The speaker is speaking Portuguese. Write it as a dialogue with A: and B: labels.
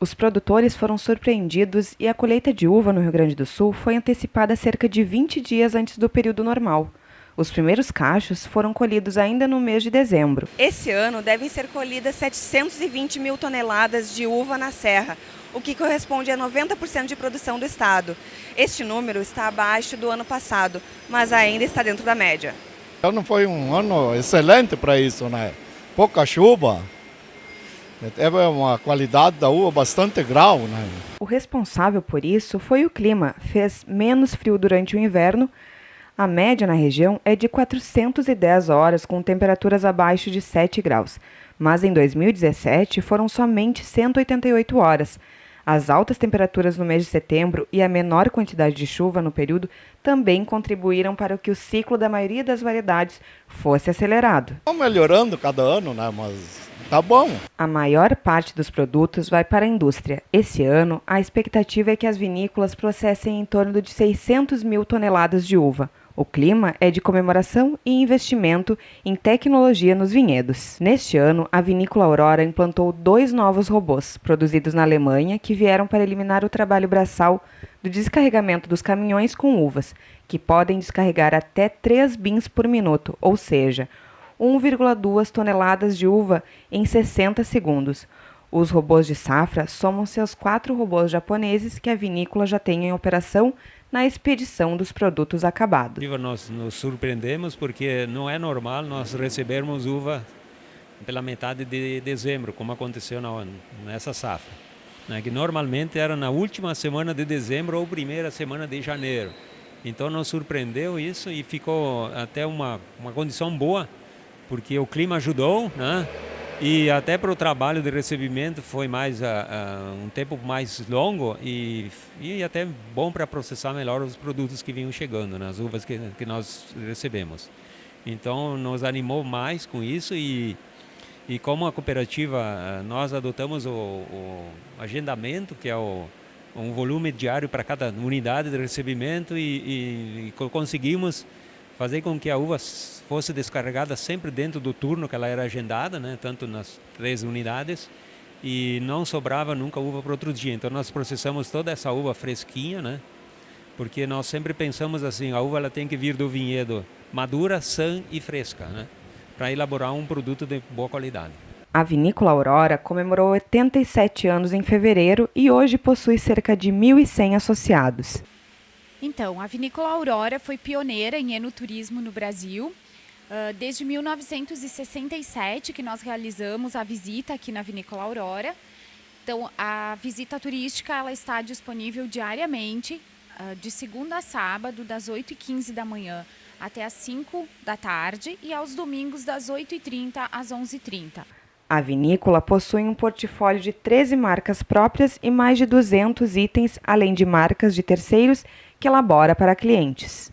A: Os produtores foram surpreendidos e a colheita de uva no Rio Grande do Sul foi antecipada cerca de 20 dias antes do período normal. Os primeiros cachos foram colhidos ainda no mês de dezembro.
B: Esse ano devem ser colhidas 720 mil toneladas de uva na serra, o que corresponde a 90% de produção do estado. Este número está abaixo do ano passado, mas ainda está dentro da média.
C: Não foi um ano excelente para isso, né? Pouca chuva, Teve uma qualidade da uva bastante grau. Né?
A: O responsável por isso foi o clima. Fez menos frio durante o inverno. A média na região é de 410 horas, com temperaturas abaixo de 7 graus. Mas em 2017 foram somente 188 horas. As altas temperaturas no mês de setembro e a menor quantidade de chuva no período também contribuíram para que o ciclo da maioria das variedades fosse acelerado.
C: Está melhorando cada ano, né? mas Tá bom.
A: A maior parte dos produtos vai para a indústria. Esse ano, a expectativa é que as vinícolas processem em torno de 600 mil toneladas de uva. O clima é de comemoração e investimento em tecnologia nos vinhedos. Neste ano, a vinícola Aurora implantou dois novos robôs, produzidos na Alemanha, que vieram para eliminar o trabalho braçal do descarregamento dos caminhões com uvas, que podem descarregar até 3 bins por minuto, ou seja, 1,2 toneladas de uva em 60 segundos. Os robôs de safra somam-se aos quatro robôs japoneses que a vinícola já tem em operação na expedição dos produtos acabados.
D: Nós nos surpreendemos porque não é normal nós recebermos uva pela metade de dezembro, como aconteceu na, nessa safra. Né, que normalmente era na última semana de dezembro ou primeira semana de janeiro. Então nos surpreendeu isso e ficou até uma, uma condição boa porque o clima ajudou, né? E até para o trabalho de recebimento foi mais uh, uh, um tempo mais longo e, e até bom para processar melhor os produtos que vinham chegando, né? as uvas que, que nós recebemos. Então nos animou mais com isso e, e como a cooperativa uh, nós adotamos o, o, agendamento, que é o, um volume diário para cada unidade de recebimento e, e, e conseguimos fazer com que a uva fosse descarregada sempre dentro do turno que ela era agendada, né, tanto nas três unidades, e não sobrava nunca uva para outro dia. Então nós processamos toda essa uva fresquinha, né, porque nós sempre pensamos assim, a uva ela tem que vir do vinhedo madura, sã e fresca, né, para elaborar um produto de boa qualidade.
A: A Vinícola Aurora comemorou 87 anos em fevereiro e hoje possui cerca de 1.100 associados.
E: Então, a Vinícola Aurora foi pioneira em enoturismo no Brasil. Uh, desde 1967 que nós realizamos a visita aqui na Vinícola Aurora. Então, a visita turística ela está disponível diariamente, uh, de segunda a sábado, das 8h15 da manhã até as 5 da tarde e aos domingos das 8h30 às 11h30.
A: A vinícola possui um portfólio de 13 marcas próprias e mais de 200 itens, além de marcas de terceiros que elabora para clientes.